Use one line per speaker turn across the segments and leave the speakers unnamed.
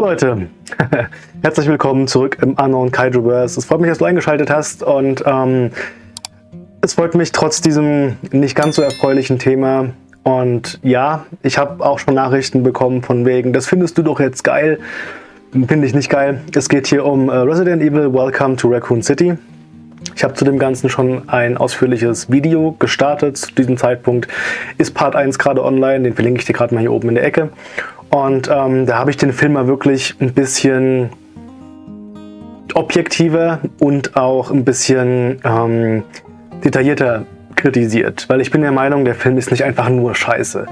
Leute, herzlich willkommen zurück im Unknown Kaijuverse. Es freut mich, dass du eingeschaltet hast und ähm, es freut mich trotz diesem nicht ganz so erfreulichen Thema. Und ja, ich habe auch schon Nachrichten bekommen von wegen, das findest du doch jetzt geil. Finde ich nicht geil. Es geht hier um äh, Resident Evil Welcome to Raccoon City. Ich habe zu dem Ganzen schon ein ausführliches Video gestartet. Zu diesem Zeitpunkt ist Part 1 gerade online, den verlinke ich dir gerade mal hier oben in der Ecke. Und ähm, da habe ich den Film mal wirklich ein bisschen objektiver und auch ein bisschen ähm, detaillierter kritisiert. Weil ich bin der Meinung, der Film ist nicht einfach nur scheiße.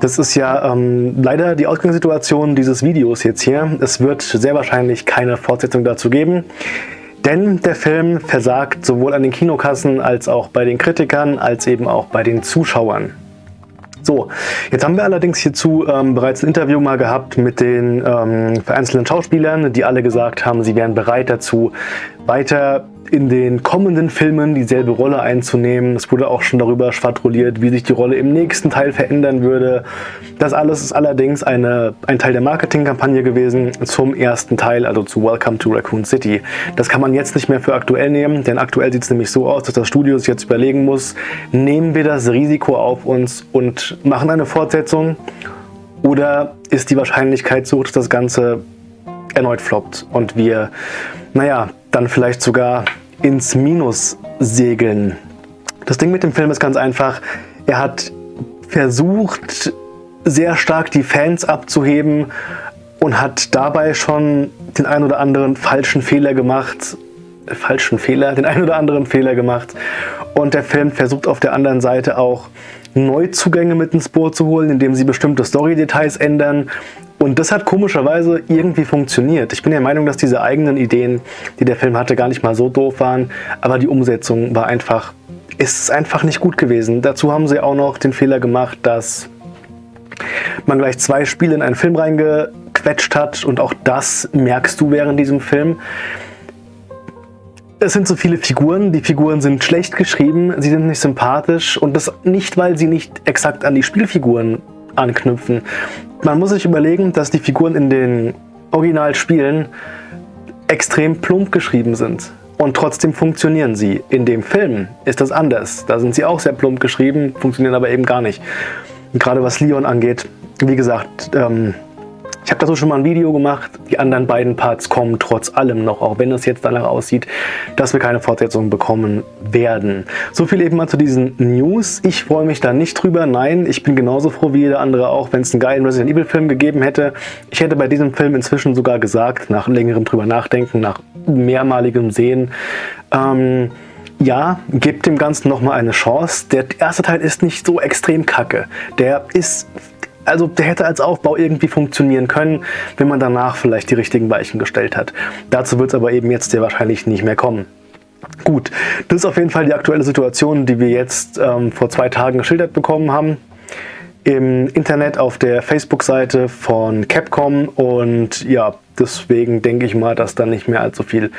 Das ist ja ähm, leider die Ausgangssituation dieses Videos jetzt hier. Es wird sehr wahrscheinlich keine Fortsetzung dazu geben. Denn der Film versagt sowohl an den Kinokassen als auch bei den Kritikern als eben auch bei den Zuschauern. So, jetzt haben wir allerdings hierzu ähm, bereits ein Interview mal gehabt mit den ähm, vereinzelten Schauspielern, die alle gesagt haben, sie wären bereit dazu, weiter in den kommenden Filmen dieselbe Rolle einzunehmen. Es wurde auch schon darüber schwadroniert, wie sich die Rolle im nächsten Teil verändern würde. Das alles ist allerdings eine, ein Teil der Marketingkampagne gewesen zum ersten Teil, also zu Welcome to Raccoon City. Das kann man jetzt nicht mehr für aktuell nehmen, denn aktuell sieht es nämlich so aus, dass das Studio sich jetzt überlegen muss, nehmen wir das Risiko auf uns und machen eine Fortsetzung oder ist die Wahrscheinlichkeit so, dass das Ganze erneut floppt und wir, naja, dann vielleicht sogar ins Minus segeln. Das Ding mit dem Film ist ganz einfach, er hat versucht, sehr stark die Fans abzuheben und hat dabei schon den ein oder anderen falschen Fehler gemacht. Äh, falschen Fehler, den ein oder anderen Fehler gemacht. Und der Film versucht auf der anderen Seite auch Neuzugänge mit ins Boot zu holen, indem sie bestimmte Story-Details ändern, und das hat komischerweise irgendwie funktioniert. Ich bin der Meinung, dass diese eigenen Ideen, die der Film hatte, gar nicht mal so doof waren, aber die Umsetzung war einfach, ist einfach nicht gut gewesen. Dazu haben sie auch noch den Fehler gemacht, dass man gleich zwei Spiele in einen Film reingequetscht hat und auch das merkst du während diesem Film. Es sind so viele Figuren, die Figuren sind schlecht geschrieben, sie sind nicht sympathisch und das nicht, weil sie nicht exakt an die Spielfiguren anknüpfen. Man muss sich überlegen, dass die Figuren in den Originalspielen extrem plump geschrieben sind. Und trotzdem funktionieren sie. In dem Film ist das anders. Da sind sie auch sehr plump geschrieben, funktionieren aber eben gar nicht. Gerade was Leon angeht, wie gesagt, ähm, ich habe dazu schon mal ein Video gemacht. Die anderen beiden Parts kommen trotz allem noch, auch wenn es jetzt danach aussieht, dass wir keine Fortsetzung bekommen werden. So viel eben mal zu diesen News. Ich freue mich da nicht drüber. Nein, ich bin genauso froh wie jeder andere auch, wenn es einen geilen Resident Evil Film gegeben hätte. Ich hätte bei diesem Film inzwischen sogar gesagt, nach längerem drüber nachdenken, nach mehrmaligem Sehen, ähm, ja, gebt dem Ganzen nochmal eine Chance. Der erste Teil ist nicht so extrem kacke. Der ist also der hätte als Aufbau irgendwie funktionieren können, wenn man danach vielleicht die richtigen Weichen gestellt hat. Dazu wird es aber eben jetzt sehr wahrscheinlich nicht mehr kommen. Gut, das ist auf jeden Fall die aktuelle Situation, die wir jetzt ähm, vor zwei Tagen geschildert bekommen haben. Im Internet auf der Facebook-Seite von Capcom und ja, deswegen denke ich mal, dass da nicht mehr allzu viel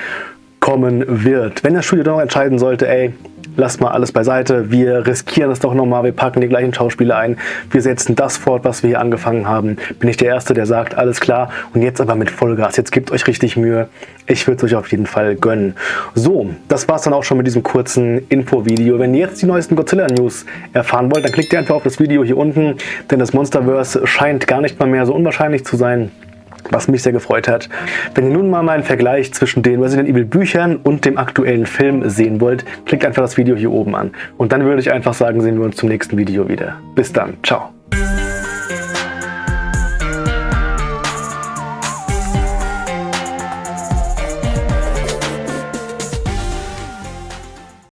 kommen wird. Wenn das Studio dann noch entscheiden sollte, ey, lasst mal alles beiseite, wir riskieren es doch nochmal, wir packen die gleichen Schauspieler ein, wir setzen das fort, was wir hier angefangen haben, bin ich der Erste, der sagt, alles klar. Und jetzt aber mit Vollgas, jetzt gebt euch richtig Mühe, ich würde es euch auf jeden Fall gönnen. So, das war es dann auch schon mit diesem kurzen Info-Video. Wenn ihr jetzt die neuesten Godzilla-News erfahren wollt, dann klickt ihr einfach auf das Video hier unten, denn das Monsterverse scheint gar nicht mal mehr so unwahrscheinlich zu sein was mich sehr gefreut hat. Wenn ihr nun mal meinen Vergleich zwischen den Resident Evil Büchern und dem aktuellen Film sehen wollt, klickt einfach das Video hier oben an. Und dann würde ich einfach sagen, sehen wir uns zum nächsten Video wieder. Bis dann, ciao.